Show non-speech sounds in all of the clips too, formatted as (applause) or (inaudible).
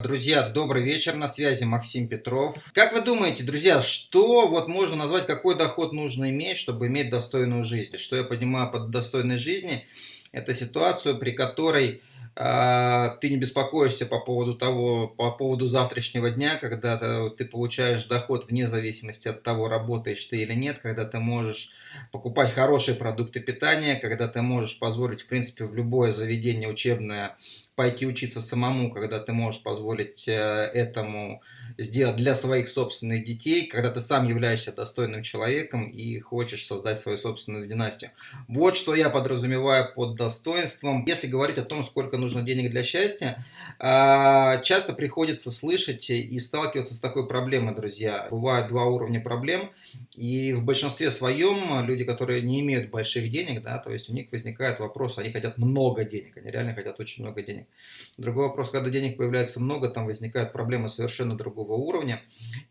Друзья, добрый вечер, на связи Максим Петров. Как вы думаете, друзья, что вот можно назвать, какой доход нужно иметь, чтобы иметь достойную жизнь? Что я понимаю под достойной жизни? Это ситуацию, при которой э, ты не беспокоишься по поводу того, по поводу завтрашнего дня, когда ты, ты получаешь доход вне зависимости от того, работаешь ты или нет, когда ты можешь покупать хорошие продукты питания, когда ты можешь позволить, в принципе, в любое заведение учебное пойти учиться самому, когда ты можешь позволить э, этому сделать для своих собственных детей, когда ты сам являешься достойным человеком и хочешь создать свою собственную династию. Вот что я подразумеваю под достоинством. Если говорить о том, сколько нужно денег для счастья, а, часто приходится слышать и сталкиваться с такой проблемой, друзья. Бывают два уровня проблем, и в большинстве своем люди, которые не имеют больших денег, да, то есть у них возникает вопрос, они хотят много денег, они реально хотят очень много денег. Другой вопрос, когда денег появляется много, там возникают проблемы совершенно другого уровня.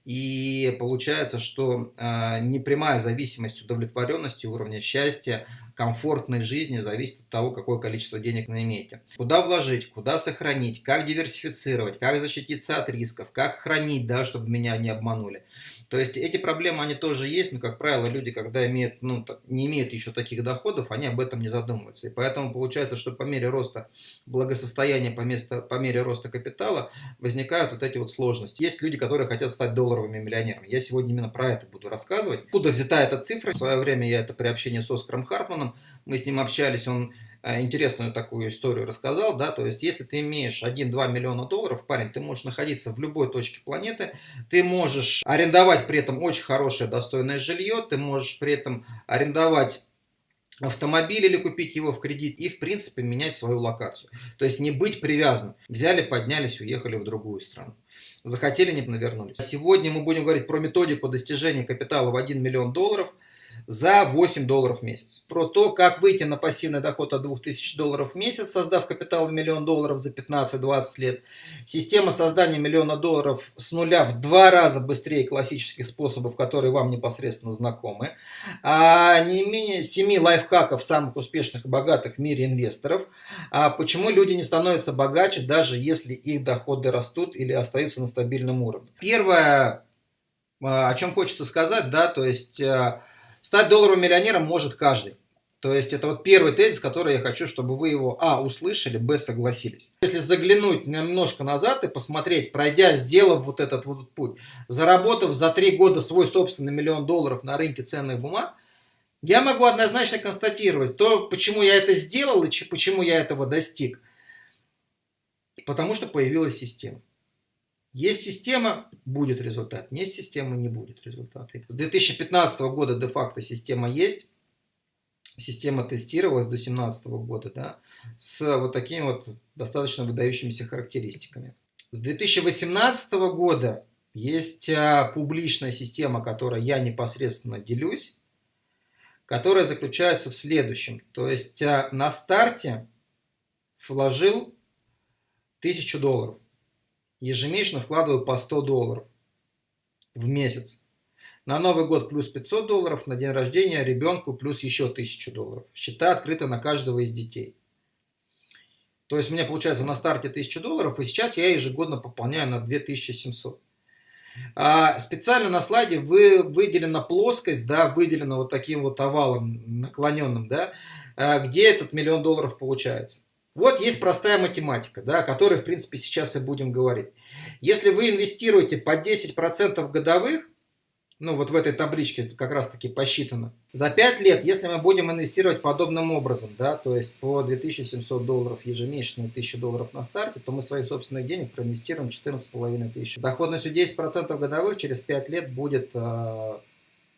И получается, что э, непрямая зависимость удовлетворенности, уровня счастья, комфортной жизни зависит от того, какое количество денег вы имеете. Куда вложить, куда сохранить, как диверсифицировать, как защититься от рисков, как хранить, да, чтобы меня не обманули. То есть эти проблемы, они тоже есть, но, как правило, люди, когда имеют, ну, не имеют еще таких доходов, они об этом не задумываются. И поэтому получается, что по мере роста благосостояния, по, место, по мере роста капитала возникают вот эти вот сложности. Есть люди, которые хотят стать долларовыми миллионерами. Я сегодня именно про это буду рассказывать. Откуда взята эта цифра? В свое время я это при общении с Оскаром Хартманом, мы с ним общались, он интересную такую историю рассказал, да, то есть если ты имеешь 1-2 миллиона долларов, парень, ты можешь находиться в любой точке планеты, ты можешь арендовать при этом очень хорошее достойное жилье, ты можешь при этом арендовать автомобиль или купить его в кредит и, в принципе, менять свою локацию. То есть не быть привязан. Взяли, поднялись, уехали в другую страну. Захотели, не навернулись. Сегодня мы будем говорить про методику достижения капитала в 1 миллион долларов – за 8 долларов в месяц. Про то, как выйти на пассивный доход от 2000 долларов в месяц, создав капитал в миллион долларов за 15-20 лет. Система создания миллиона долларов с нуля в два раза быстрее классических способов, которые вам непосредственно знакомы. А не менее 7 лайфхаков самых успешных и богатых в мире инвесторов. А почему люди не становятся богаче, даже если их доходы растут или остаются на стабильном уровне. Первое, а, о чем хочется сказать, да, то есть а, Стать долларовым миллионером может каждый. То есть это вот первый тезис, который я хочу, чтобы вы его, а, услышали, б, согласились. Если заглянуть немножко назад и посмотреть, пройдя, сделав вот этот вот путь, заработав за три года свой собственный миллион долларов на рынке ценных бумаг, я могу однозначно констатировать то, почему я это сделал и почему я этого достиг. Потому что появилась система. Есть система, будет результат. Нет системы, не будет результата. С 2015 года де-факто система есть. Система тестировалась до 2017 года, да, с вот такими вот достаточно выдающимися характеристиками. С 2018 года есть а, публичная система, которой я непосредственно делюсь, которая заключается в следующем. То есть а, на старте вложил 1000 долларов ежемесячно вкладываю по 100 долларов в месяц. На Новый год плюс 500 долларов, на день рождения ребенку плюс еще 1000 долларов. Счета открыты на каждого из детей. То есть у меня получается на старте 1000 долларов, и сейчас я ежегодно пополняю на 2700. А специально на слайде вы, выделена плоскость, да, выделена вот таким вот овалом наклоненным, да, а где этот миллион долларов получается. Вот есть простая математика, да, о которой, в принципе, сейчас и будем говорить. Если вы инвестируете по 10% годовых, ну вот в этой табличке как раз таки посчитано, за 5 лет, если мы будем инвестировать подобным образом, да, то есть по 2700 долларов ежемесячно и 1000 долларов на старте, то мы своих собственных денег проинвестируем 14,5 тысяч. Доходностью 10% годовых через 5 лет будет, э,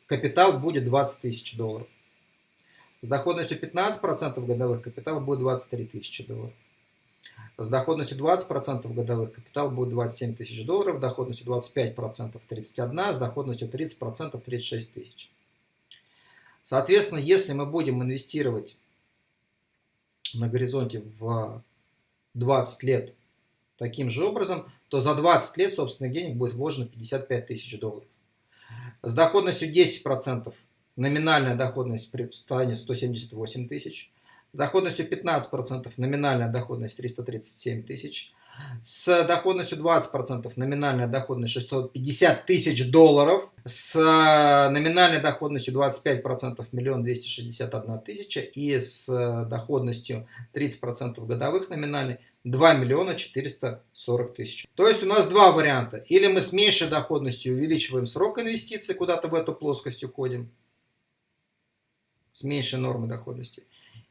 капитал будет 20 тысяч долларов. С доходностью 15% годовых капитал будет 23 тысячи долларов. С доходностью 20% годовых капитал будет 27 тысяч долларов, доходностью 25% 31, с доходностью 30% 36 тысяч. Соответственно, если мы будем инвестировать на горизонте в 20 лет таким же образом, то за 20 лет собственных денег будет вложено 55 тысяч долларов. С доходностью 10% номинальная доходность станет 178 тысяч, с доходностью 15% номинальная доходность 337 тысяч, с доходностью 20%, номинальная доходность 650 тысяч долларов, с номинальной доходностью 25% миллион 261 тысяча и с доходностью 30% годовых номинальной 2 миллиона 440 тысяч. То есть у нас два варианта. Или мы с меньшей доходностью увеличиваем срок инвестиций, куда-то в эту плоскость уходим, с меньшей нормой доходности.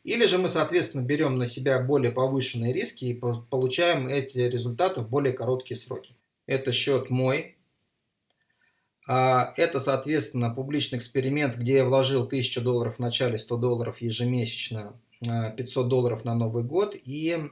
Или же мы, соответственно, берем на себя более повышенные риски и получаем эти результаты в более короткие сроки. Это счет мой. А, это, соответственно, публичный эксперимент, где я вложил 1000 долларов в начале, 100 долларов ежемесячно, 500 а, долларов на Новый год и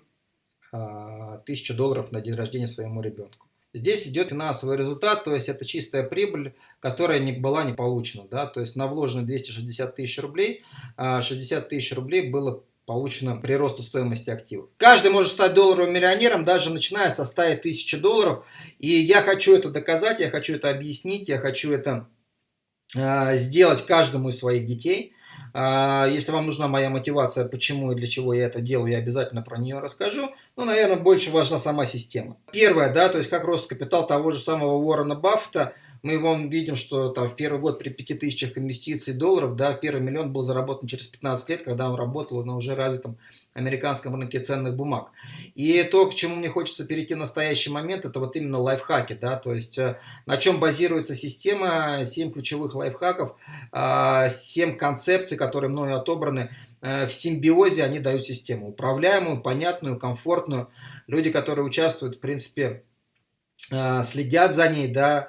1000 а, долларов на день рождения своему ребенку. Здесь идет финансовый результат, то есть это чистая прибыль, которая не была не получена. Да? То есть на вложенные 260 тысяч рублей, 60 а, тысяч рублей было получено при росту стоимости активов. Каждый может стать долларовым миллионером, даже начиная со 100 тысяч долларов. И я хочу это доказать, я хочу это объяснить, я хочу это э, сделать каждому из своих детей. А, если вам нужна моя мотивация, почему и для чего я это делаю, я обязательно про нее расскажу. Но, наверное, больше важна сама система. Первое, да, то есть как рост капитал того же самого Уоррена Баффета – мы вон видим, что там в первый год при 5000 инвестиций долларов, да, первый миллион был заработан через 15 лет, когда он работал на уже развитом американском рынке ценных бумаг. И то, к чему мне хочется перейти в настоящий момент, это вот именно лайфхаки, да, то есть э, на чем базируется система, 7 ключевых лайфхаков, 7 а, концепций, которые мною отобраны, э, в симбиозе они дают систему, управляемую, понятную, комфортную. Люди, которые участвуют, в принципе, э, следят за ней, да,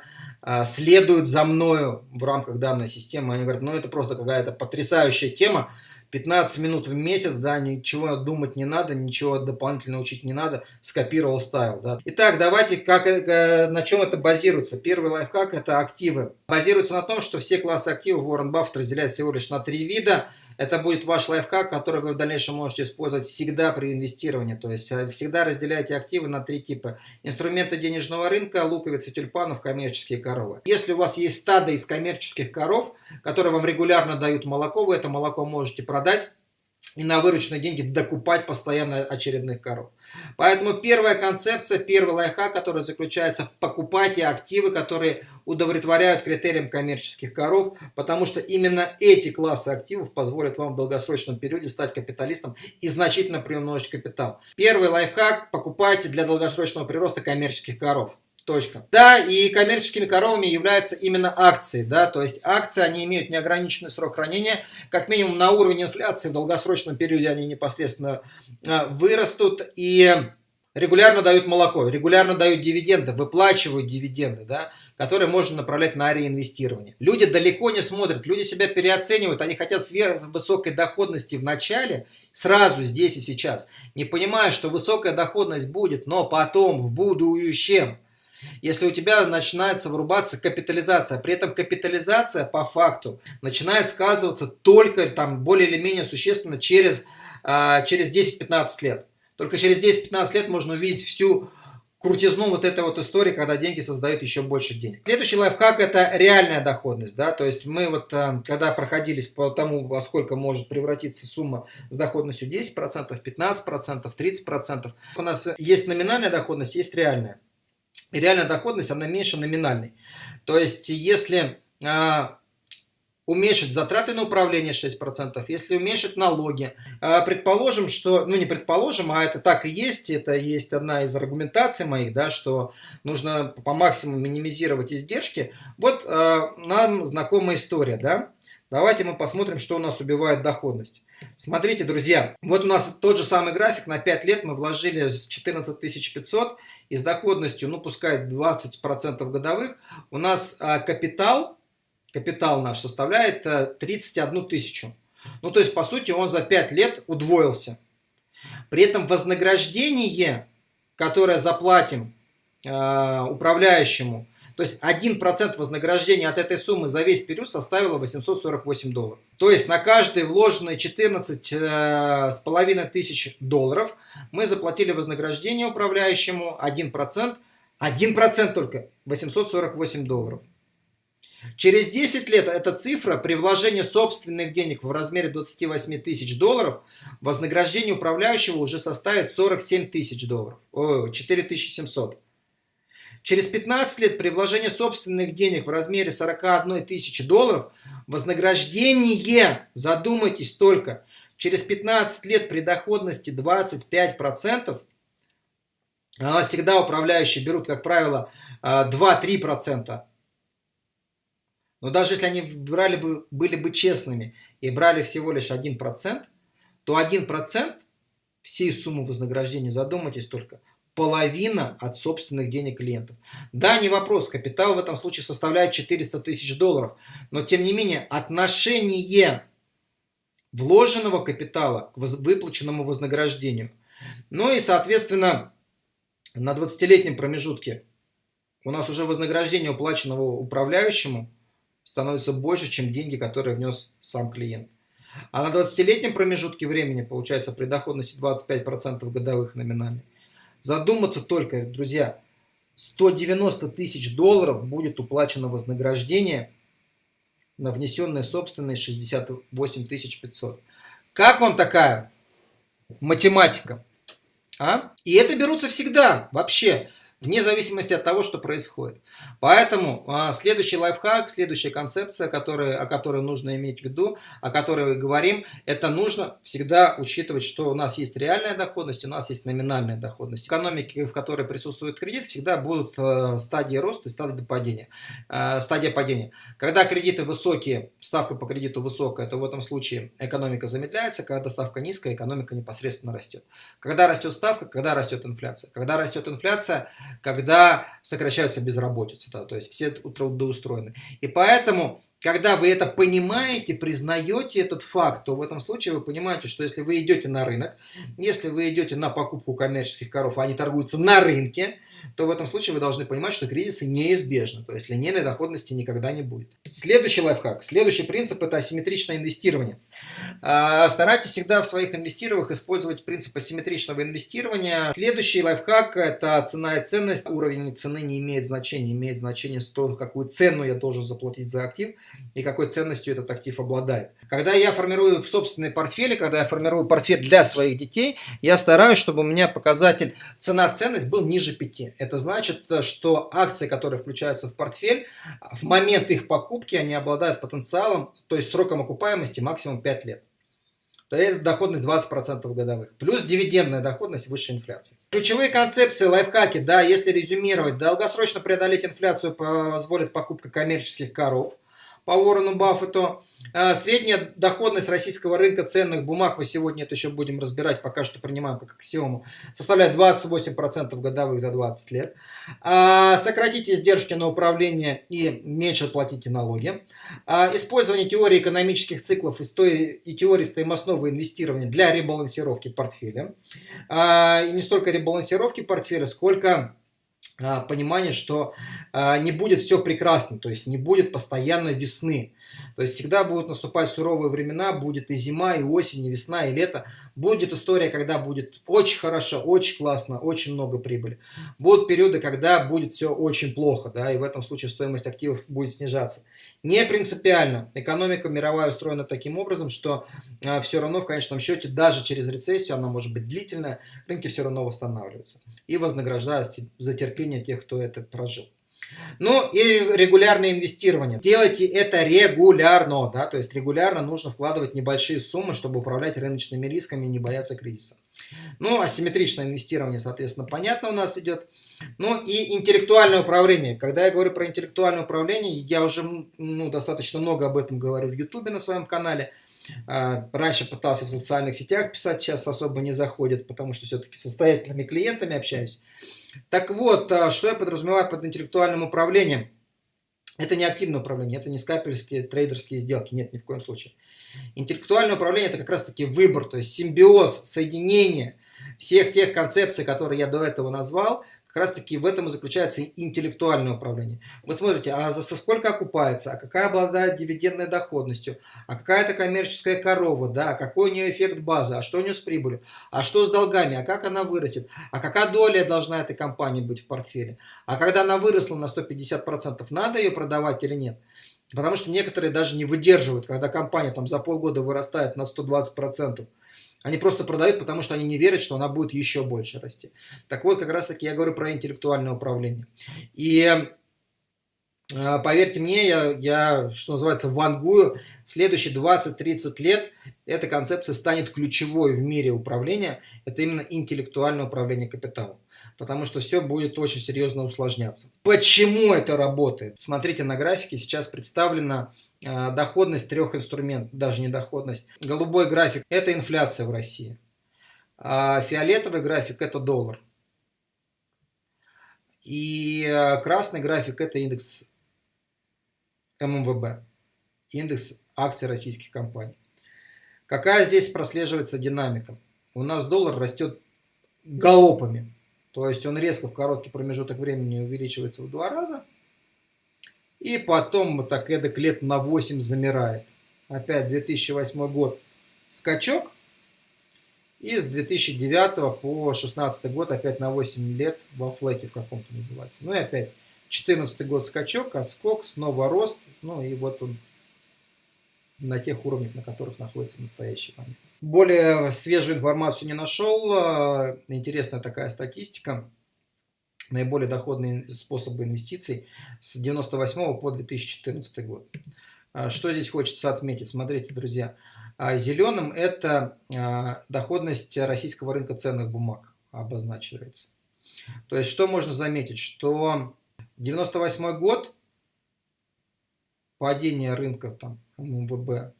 следуют за мною в рамках данной системы, они говорят, ну это просто какая-то потрясающая тема, 15 минут в месяц, да, ничего думать не надо, ничего дополнительно учить не надо, скопировал, ставил, да. Итак, давайте, как, э, на чем это базируется. Первый лайфхак – это активы. Базируется на том, что все классы активов Уоррен Баффет разделяет всего лишь на три вида – это будет ваш лайфхак, который вы в дальнейшем можете использовать всегда при инвестировании. То есть э, всегда разделяйте активы на три типа. Инструменты денежного рынка, луковицы тюльпанов, коммерческие коровы. Если у вас есть стадо из коммерческих коров, которые вам регулярно дают молоко, вы это молоко можете продать и на вырученные деньги докупать постоянно очередных коров. Поэтому первая концепция, первый лайфхак, который заключается в покупайте активы, которые удовлетворяют критериям коммерческих коров, потому что именно эти классы активов позволят вам в долгосрочном периоде стать капиталистом и значительно приумножить капитал. Первый лайфхак – покупайте для долгосрочного прироста коммерческих коров. Точка. Да, и коммерческими коровами являются именно акции, да, то есть акции, они имеют неограниченный срок хранения, как минимум на уровень инфляции в долгосрочном периоде они непосредственно а, вырастут и регулярно дают молоко, регулярно дают дивиденды, выплачивают дивиденды, да, которые можно направлять на реинвестирование. Люди далеко не смотрят, люди себя переоценивают, они хотят сверхвысокой доходности в начале, сразу здесь и сейчас, не понимая, что высокая доходность будет, но потом в будущем – если у тебя начинается вырубаться капитализация, при этом капитализация по факту начинает сказываться только там более или менее существенно через, а, через 10-15 лет. Только через 10-15 лет можно увидеть всю крутизну вот этой вот истории, когда деньги создают еще больше денег. Следующий лайфхак это реальная доходность, да, то есть мы вот а, когда проходились по тому, во сколько может превратиться сумма с доходностью 10%, 15%, 30%, у нас есть номинальная доходность, есть реальная реальная доходность, она меньше номинальной. То есть, если а, уменьшить затраты на управление 6%, если уменьшить налоги. А, предположим, что, ну не предположим, а это так и есть, это есть одна из аргументаций моих, да, что нужно по максимуму минимизировать издержки. Вот а, нам знакомая история, да. Давайте мы посмотрим, что у нас убивает доходность. Смотрите, друзья, вот у нас тот же самый график, на 5 лет мы вложили 14 500 и с доходностью, ну пускай 20% годовых, у нас а, капитал, капитал наш составляет 31 э, тысячу. Ну то есть по сути он за 5 лет удвоился. При этом вознаграждение, которое заплатим э, управляющему, то есть 1% вознаграждения от этой суммы за весь период составило 848 долларов. То есть на каждые вложенные 14 э, с половиной тысяч долларов мы заплатили вознаграждение управляющему 1%, 1% только 848 долларов. Через 10 лет эта цифра при вложении собственных денег в размере 28 тысяч долларов вознаграждение управляющего уже составит 47 тысяч долларов, о, 4700. Через 15 лет при вложении собственных денег в размере 41 тысячи долларов вознаграждение, задумайтесь только, через 15 лет при доходности 25%, а всегда управляющие берут, как правило, 2-3%, но даже если они брали бы, были бы честными и брали всего лишь 1%, то 1% всей суммы вознаграждения, задумайтесь только, половина от собственных денег клиентов. Да, не вопрос, капитал в этом случае составляет 400 тысяч долларов, но тем не менее отношение вложенного капитала к выплаченному вознаграждению. Ну и, соответственно, на 20-летнем промежутке у нас уже вознаграждение уплаченного управляющему становится больше, чем деньги, которые внес сам клиент. А на 20-летнем промежутке времени, получается, при доходности 25% годовых номинальных, задуматься только, друзья, 190 тысяч долларов будет уплачено вознаграждение на внесенные собственные 68 500. Как вам такая математика? А? И это берутся всегда, вообще вне зависимости от того, что происходит. Поэтому а, следующий лайфхак, следующая концепция, который, о которой нужно иметь в виду, о которой мы говорим, это нужно всегда учитывать, что у нас есть реальная доходность, у нас есть номинальная доходность. В экономике, в которой присутствует кредит, всегда будут э, стадии роста и стадии падения. Э, стадия падения. Когда кредиты высокие, ставка по кредиту высокая, то в этом случае экономика замедляется, когда ставка низкая, экономика непосредственно растет. Когда растет ставка, когда растет инфляция. Когда растет инфляция, когда сокращается безработица, да, то есть все трудоустроены. И поэтому когда вы это понимаете, признаете этот факт, то в этом случае вы понимаете, что если вы идете на рынок, если вы идете на покупку коммерческих коров, а они торгуются на рынке, то в этом случае вы должны понимать, что кризисы неизбежны, то есть линейной доходности никогда не будет. Следующий лайфхак, следующий принцип – это асимметричное инвестирование. А, старайтесь всегда в своих инвестированиях использовать принцип асимметричного инвестирования. Следующий лайфхак – это цена и ценность. Уровень цены не имеет значения, имеет значение то, какую цену я должен заплатить за актив и какой ценностью этот актив обладает. Когда я формирую собственные портфели, когда я формирую портфель для своих детей, я стараюсь, чтобы у меня показатель цена-ценность был ниже 5. Это значит, что акции, которые включаются в портфель, в момент их покупки они обладают потенциалом, то есть сроком окупаемости максимум 5 лет то это доходность 20% годовых. Плюс дивидендная доходность выше инфляции. Ключевые концепции, лайфхаки, да, если резюмировать, долгосрочно преодолеть инфляцию позволит покупка коммерческих коров по Уоррену Баффету. А, средняя доходность российского рынка ценных бумаг, мы сегодня это еще будем разбирать, пока что принимаем как аксиому, составляет 28% годовых за 20 лет. А, сократите издержки на управление и меньше платите налоги. А, использование теории экономических циклов и теории стоимостного инвестирования для ребалансировки портфеля. И не столько ребалансировки портфеля, сколько понимание, что не будет все прекрасно, то есть не будет постоянно весны. То есть всегда будут наступать суровые времена, будет и зима, и осень, и весна, и лето. Будет история, когда будет очень хорошо, очень классно, очень много прибыли. Будут периоды, когда будет все очень плохо, да, и в этом случае стоимость активов будет снижаться. Не принципиально. Экономика мировая устроена таким образом, что а, все равно в конечном счете, даже через рецессию, она может быть длительная, рынки все равно восстанавливаются. И вознаграждают за терпение тех, кто это прожил. Ну и регулярное инвестирование. Делайте это регулярно, да, то есть регулярно нужно вкладывать небольшие суммы, чтобы управлять рыночными рисками и не бояться кризиса. Ну, асимметричное инвестирование, соответственно, понятно у нас идет. Ну и интеллектуальное управление. Когда я говорю про интеллектуальное управление, я уже ну, достаточно много об этом говорю в Ютубе на своем канале. А, раньше пытался в социальных сетях писать, сейчас особо не заходит, потому что все-таки состоятельными клиентами общаюсь. Так вот, а, что я подразумеваю под интеллектуальным управлением? Это не активное управление, это не скальпельские трейдерские сделки, нет, ни в коем случае. Интеллектуальное управление – это как раз-таки выбор, то есть симбиоз, соединение всех тех концепций, которые я до этого назвал, раз таки в этом и заключается интеллектуальное управление. Вы смотрите, а за сколько окупается, а какая обладает дивидендной доходностью, а какая это коммерческая корова, да, а какой у нее эффект базы, а что у нее с прибылью, а что с долгами, а как она вырастет, а какая доля должна этой компании быть в портфеле, а когда она выросла на 150%, надо ее продавать или нет. Потому что некоторые даже не выдерживают, когда компания там за полгода вырастает на 120%. Они просто продают, потому что они не верят, что она будет еще больше расти. Так вот, как раз таки я говорю про интеллектуальное управление. И э, поверьте мне, я, я, что называется, вангую, следующие 20-30 лет эта концепция станет ключевой в мире управления. Это именно интеллектуальное управление капиталом потому что все будет очень серьезно усложняться. Почему это работает? Смотрите на графике, сейчас представлена доходность трех инструментов, даже не доходность. Голубой график – это инфляция в России, а фиолетовый график – это доллар. И э, красный график – это индекс ММВБ, индекс акций российских компаний. Какая здесь прослеживается динамика? У нас доллар растет галопами. То есть он резко в короткий промежуток времени увеличивается в два раза. И потом так эдак лет на 8 замирает. Опять 2008 год скачок. И с 2009 по 2016 год опять на 8 лет во флеке в каком-то называется. Ну и опять 2014 год скачок, отскок, снова рост. Ну и вот он на тех уровнях, на которых находится в настоящий момент. Более свежую информацию не нашел. Интересная такая статистика. Наиболее доходные способы инвестиций с 98 по 2014 год. А, что здесь хочется отметить? Смотрите, друзья. А, Зеленым это доходность российского рынка ценных бумаг обозначивается. То есть, что можно заметить? Что 98 год, падение рынка там, МВБ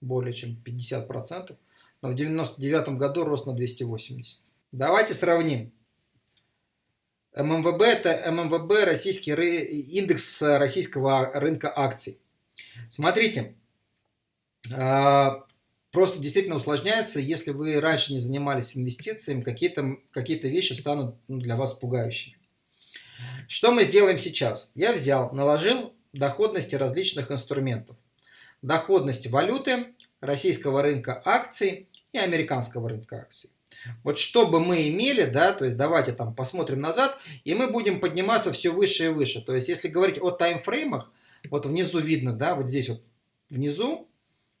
более чем 50%, но в 99 году рост на 280. Давайте сравним. ММВБ это ММВБ, российский индекс российского рынка акций. Смотрите, а, просто действительно усложняется, если вы раньше не занимались инвестициями, какие-то какие, -то, вещи станут ну, для вас пугающими. Что мы сделаем сейчас? Я взял, наложил доходности различных инструментов доходность валюты, российского рынка акций и американского рынка акций. Вот что бы мы имели, да, то есть давайте там посмотрим назад, и мы будем подниматься все выше и выше. То есть если говорить о таймфреймах, вот внизу видно, да, вот здесь вот внизу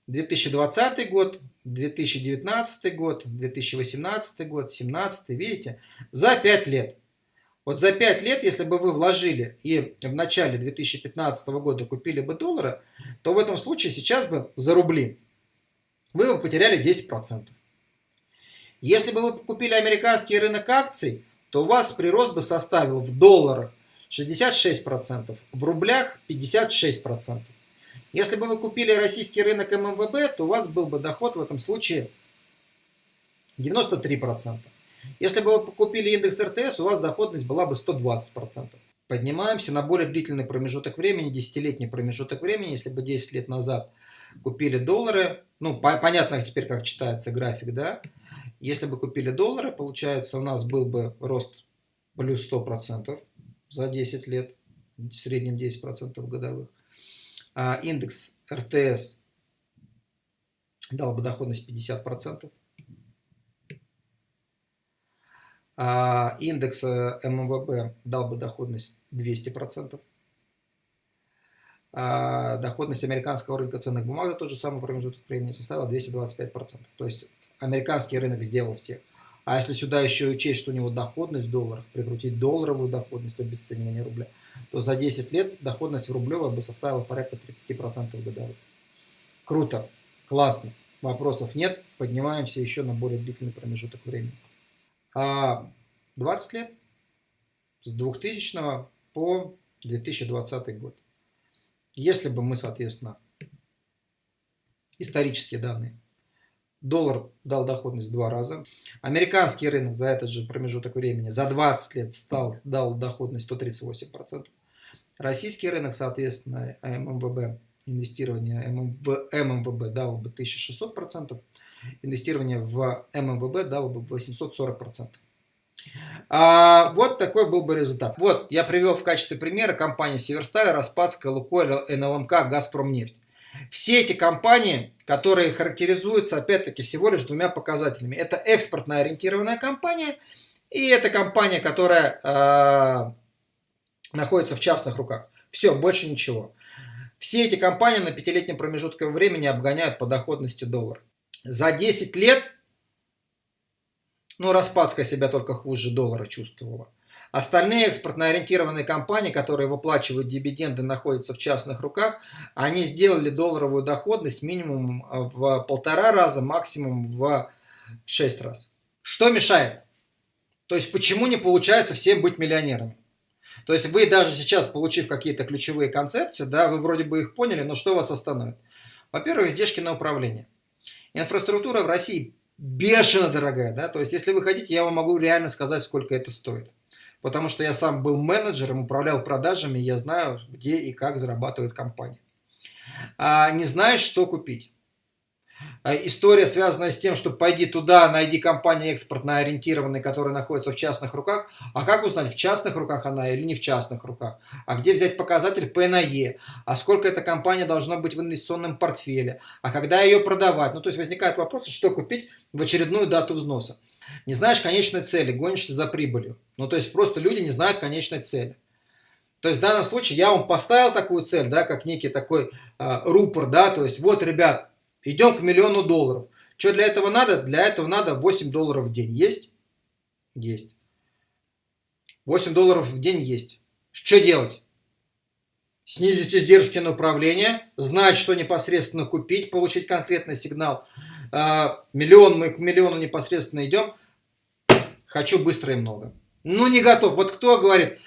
2020 год, 2019 год, 2018 год, 2017, видите, за 5 лет. Вот за 5 лет, если бы вы вложили и в начале 2015 года купили бы доллары, то в этом случае сейчас бы за рубли вы бы потеряли 10%. Если бы вы купили американский рынок акций, то у вас прирост бы составил в долларах 66%, в рублях 56%. Если бы вы купили российский рынок ММВБ, то у вас был бы доход в этом случае 93%. Если бы вы купили индекс РТС, у вас доходность была бы 120%. Поднимаемся на более длительный промежуток времени, десятилетний промежуток времени. Если бы 10 лет назад купили доллары, ну, по понятно теперь, как читается график, да? Если бы купили доллары, получается, у нас был бы рост плюс 100% за 10 лет, в среднем 10% годовых. А индекс РТС дал бы доходность 50%. а индекс э, ММВБ дал бы доходность 200%. А доходность американского рынка ценных бумаг за тот же самый промежуток времени составила 225%. То есть американский рынок сделал всех. А если сюда еще учесть, что у него доходность в долларах, прикрутить долларовую доходность, обесценивание рубля, то за 10 лет доходность в рублевой бы составила порядка 30% годовых. Круто, классно, вопросов нет, поднимаемся еще на более длительный промежуток времени. 20 а, лет с 2000 по 2020 год. Если бы мы, соответственно, исторические данные, доллар дал доходность в два раза, американский рынок за этот же промежуток времени за 20 лет стал, дал доходность 138%, российский рынок, соответственно, ММВБ, инвестирование в ММВБ дало бы 1600%, инвестирование в ММВБ дало бы 840%. А, вот такой был бы результат. Вот, я привел в качестве примера компании Северсталь, Распадская, Лукойл, НЛМК, Газпромнефть. Все эти компании, которые характеризуются, опять-таки, всего лишь двумя показателями. Это экспортно ориентированная компания и это компания, которая э, находится в частных руках. Все, больше ничего. Все эти компании на пятилетнем промежутке времени обгоняют по доходности доллар. За 10 лет, ну, Распадская себя только хуже доллара чувствовала. Остальные экспортно ориентированные компании, которые выплачивают дивиденды, находятся в частных руках, они сделали долларовую доходность минимум в полтора раза, максимум в 6 раз. Что мешает? То есть почему не получается всем быть миллионерами? То есть вы даже сейчас, получив какие-то ключевые концепции, да, вы вроде бы их поняли, но что вас остановит? Во-первых, издержки на управление. Инфраструктура в России бешено дорогая, да, то есть если вы хотите, я вам могу реально сказать, сколько это стоит. Потому что я сам был менеджером, управлял продажами, я знаю, где и как зарабатывает компания. А не знаешь, что купить. А история, связанная с тем, что пойди туда, найди компанию экспортно ориентированную, которая находится в частных руках. А как узнать, в частных руках она или не в частных руках? А где взять показатель P на E? А сколько эта компания должна быть в инвестиционном портфеле? А когда ее продавать? Ну, то есть возникает вопрос, что купить в очередную дату взноса. Не знаешь конечной цели, гонишься за прибылью. Ну, то есть просто люди не знают конечной цели. То есть в данном случае я вам поставил такую цель, да, как некий такой э, рупор, да, то есть вот, ребят, Идем к миллиону долларов. Что для этого надо? Для этого надо 8 долларов в день. Есть? Есть. 8 долларов в день есть. Что делать? Снизить издержки на управление, знать, что непосредственно купить, получить конкретный сигнал. А, миллион, мы к миллиону непосредственно идем. Хочу быстро и много. Ну, не готов. Вот кто говорит,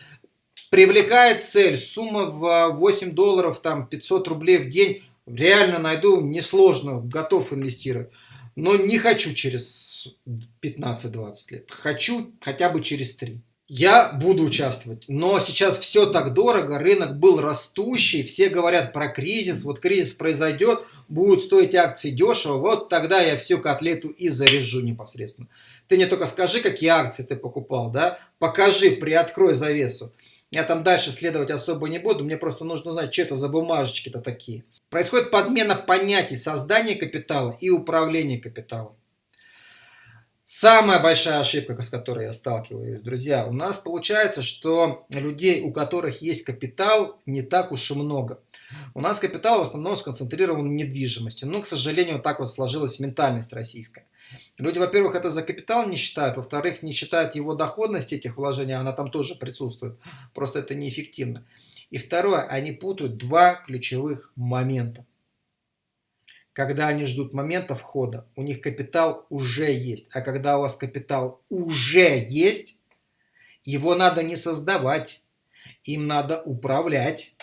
привлекает цель, сумма в 8 долларов, там 500 рублей в день, реально найду, несложно, готов инвестировать. Но не хочу через 15-20 лет. Хочу хотя бы через 3. Я буду участвовать, но сейчас все так дорого, рынок был растущий, все говорят про кризис, вот кризис произойдет, будут стоить акции дешево, вот тогда я всю котлету и заряжу непосредственно. Ты мне только скажи, какие акции ты покупал, да, покажи, приоткрой завесу. Я там дальше следовать особо не буду, мне просто нужно знать, что это за бумажечки-то такие. Происходит подмена понятий создания капитала и управления капиталом. Самая большая ошибка, с которой я сталкиваюсь, друзья, у нас получается, что людей, у которых есть капитал, не так уж и много. У нас капитал в основном сконцентрирован в недвижимости. Но, к сожалению, так вот сложилась ментальность российская. Люди, во-первых, это за капитал не считают, во-вторых, не считают его доходность этих вложений, она там тоже присутствует, просто это неэффективно. И второе, они путают два ключевых момента. Когда они ждут момента входа, у них капитал уже есть. А когда у вас капитал уже есть, его надо не создавать, им надо управлять.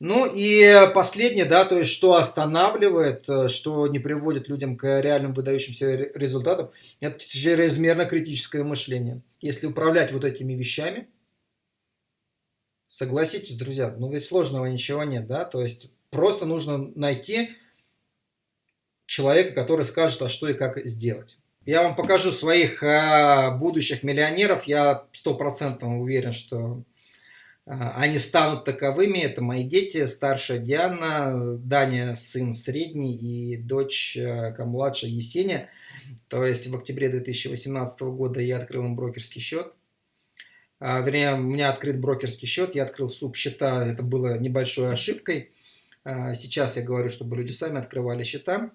Ну и последнее, да, то есть что останавливает, э, что не приводит людям к реальным выдающимся результатам, это чрезмерно-критическое мышление. Если управлять вот этими вещами, согласитесь, друзья, ну ведь сложного ничего нет, да, то есть просто нужно найти человека, который скажет, а что и как сделать. Я вам покажу своих а, будущих миллионеров, я стопроцентно уверен, что а, они станут таковыми. Это мои дети, старшая Диана, Даня, сын средний и дочь э, младшая Есения. То есть в октябре 2018 года я открыл им брокерский счет. А, вернее, у меня открыт брокерский счет, я открыл субсчета, это было небольшой ошибкой. А, сейчас я говорю, чтобы люди сами открывали счета.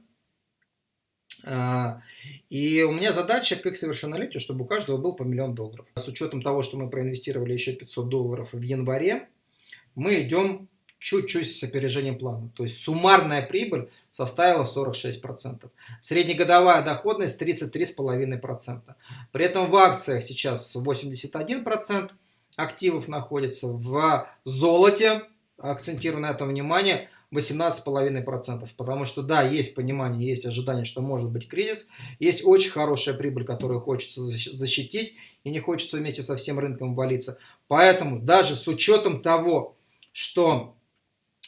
А, и у меня задача к их совершеннолетию, чтобы у каждого был по миллион долларов. С учетом того, что мы проинвестировали еще 500 долларов в январе, мы идем чуть-чуть с опережением плана. То есть суммарная прибыль составила 46%. Среднегодовая доходность 33,5%. При этом в акциях сейчас 81% активов находится. В золоте, акцентирую на это внимание, 18,5%. Потому что, да, есть понимание, есть ожидание, что может быть кризис. Есть очень хорошая прибыль, которую хочется защитить. И не хочется вместе со всем рынком валиться. Поэтому даже с учетом того, что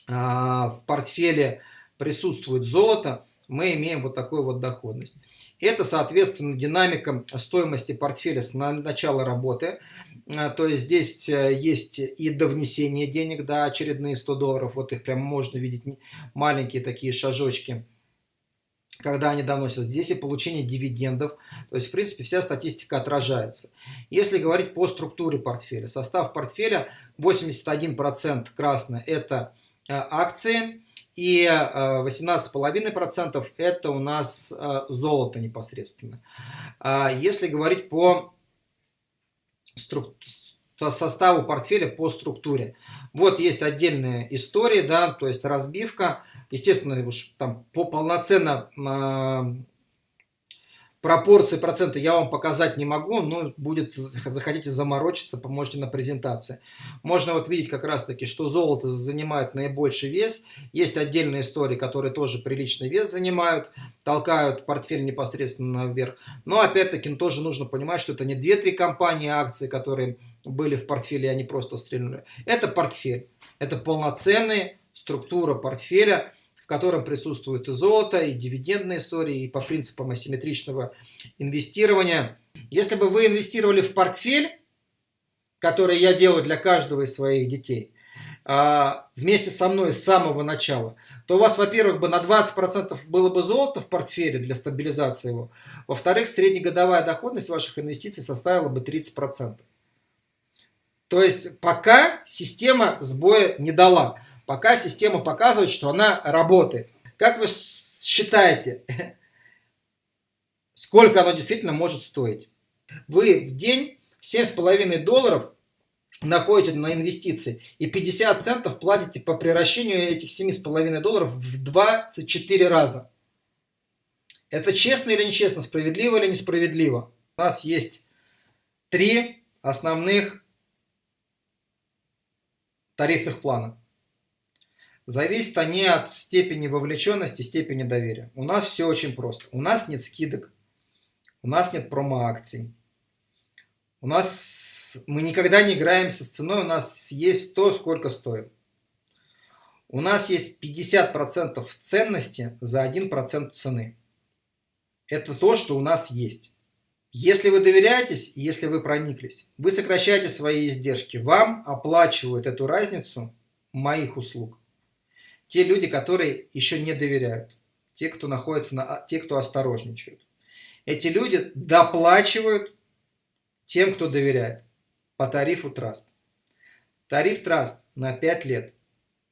э, в портфеле присутствует золото, мы имеем вот такую вот доходность. Это, соответственно, динамика стоимости портфеля с начала работы. А, то есть здесь э, есть и до внесения денег, да, очередные 100 долларов. Вот их прям можно видеть, маленькие такие шажочки когда они доносят здесь и получение дивидендов. То есть, в принципе, вся статистика отражается. Если говорить по структуре портфеля, состав портфеля 81% красное – это э, акции, и 18,5% э, это у нас э, золото непосредственно. А если говорить по составу портфеля по структуре. Вот есть отдельная история, да, то есть разбивка. Естественно, уж там по полноценно Пропорции процента я вам показать не могу, но будет, захотите заморочиться, поможете на презентации. Можно вот видеть как раз таки, что золото занимает наибольший вес. Есть отдельные истории, которые тоже приличный вес занимают, толкают портфель непосредственно вверх. Но опять-таки тоже нужно понимать, что это не 2-3 компании акции, которые были в портфеле, они просто стрельнули. Это портфель, это полноценная структура портфеля, в котором присутствует и золото, и дивидендные истории, и по принципам асимметричного инвестирования. Если бы вы инвестировали в портфель, который я делаю для каждого из своих детей, а, вместе со мной с самого начала, то у вас, во-первых, бы на 20% было бы золото в портфеле для стабилизации его, во-вторых, среднегодовая доходность ваших инвестиций составила бы 30%. То есть пока система сбоя не дала. Пока система показывает, что она работает. Как вы считаете, (laughs) сколько оно действительно может стоить? Вы в день 7,5 долларов находите на инвестиции и 50 центов платите по превращению этих 7,5 долларов в 24 раза. Это честно или нечестно, справедливо или несправедливо? У нас есть три основных тарифных плана. Зависят они от степени вовлеченности, степени доверия. У нас все очень просто. У нас нет скидок, у нас нет промо-акций. У нас мы никогда не играемся с ценой, у нас есть то, сколько стоит. У нас есть 50% ценности за 1% цены. Это то, что у нас есть. Если вы доверяетесь, если вы прониклись, вы сокращаете свои издержки. Вам оплачивают эту разницу моих услуг те люди, которые еще не доверяют, те, кто находится на, те, кто осторожничают. Эти люди доплачивают тем, кто доверяет по тарифу Траст. Тариф Траст на 5 лет.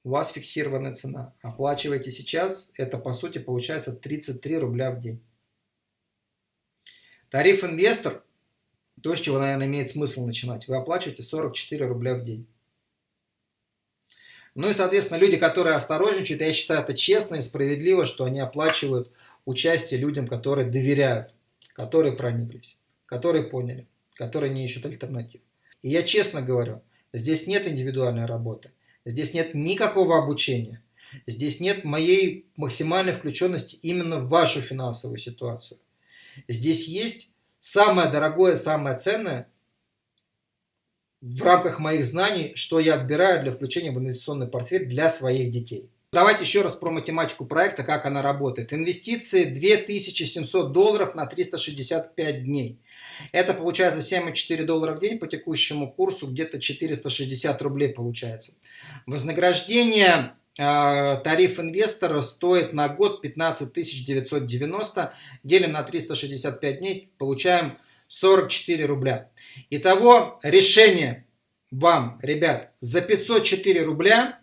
У вас фиксированная цена. Оплачиваете сейчас, это по сути получается 33 рубля в день. Тариф инвестор, то, с чего, наверное, имеет смысл начинать, вы оплачиваете 44 рубля в день. Ну и, соответственно, люди, которые осторожничают, я считаю это честно и справедливо, что они оплачивают участие людям, которые доверяют, которые прониклись, которые поняли, которые не ищут альтернатив. И я честно говорю, здесь нет индивидуальной работы, здесь нет никакого обучения, здесь нет моей максимальной включенности именно в вашу финансовую ситуацию. Здесь есть самое дорогое, самое ценное – в рамках моих знаний, что я отбираю для включения в инвестиционный портфель для своих детей. Давайте еще раз про математику проекта, как она работает. Инвестиции 2700 долларов на 365 дней. Это получается 7,4 доллара в день по текущему курсу, где-то 460 рублей получается. Вознаграждение э, тариф инвестора стоит на год 15 990. Делим на 365 дней, получаем 44 рубля. Итого решение вам, ребят, за 504 рубля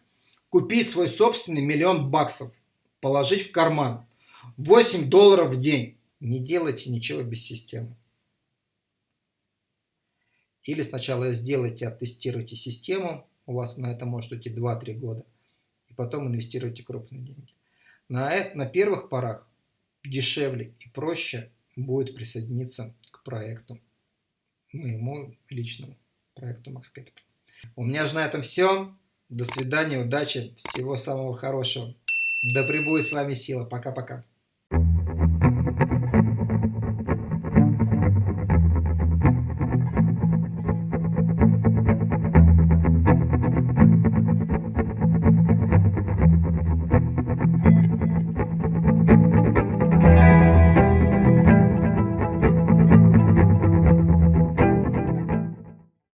купить свой собственный миллион баксов, положить в карман. 8 долларов в день. Не делайте ничего без системы. Или сначала сделайте, оттестируйте систему. У вас на это может уйти 2-3 года. И потом инвестируйте крупные деньги. На, э, на первых порах дешевле и проще будет присоединиться к проекту, моему личному проекту Max Capital. У меня же на этом все. До свидания, удачи, всего самого хорошего. Да пребудет с вами сила. Пока-пока.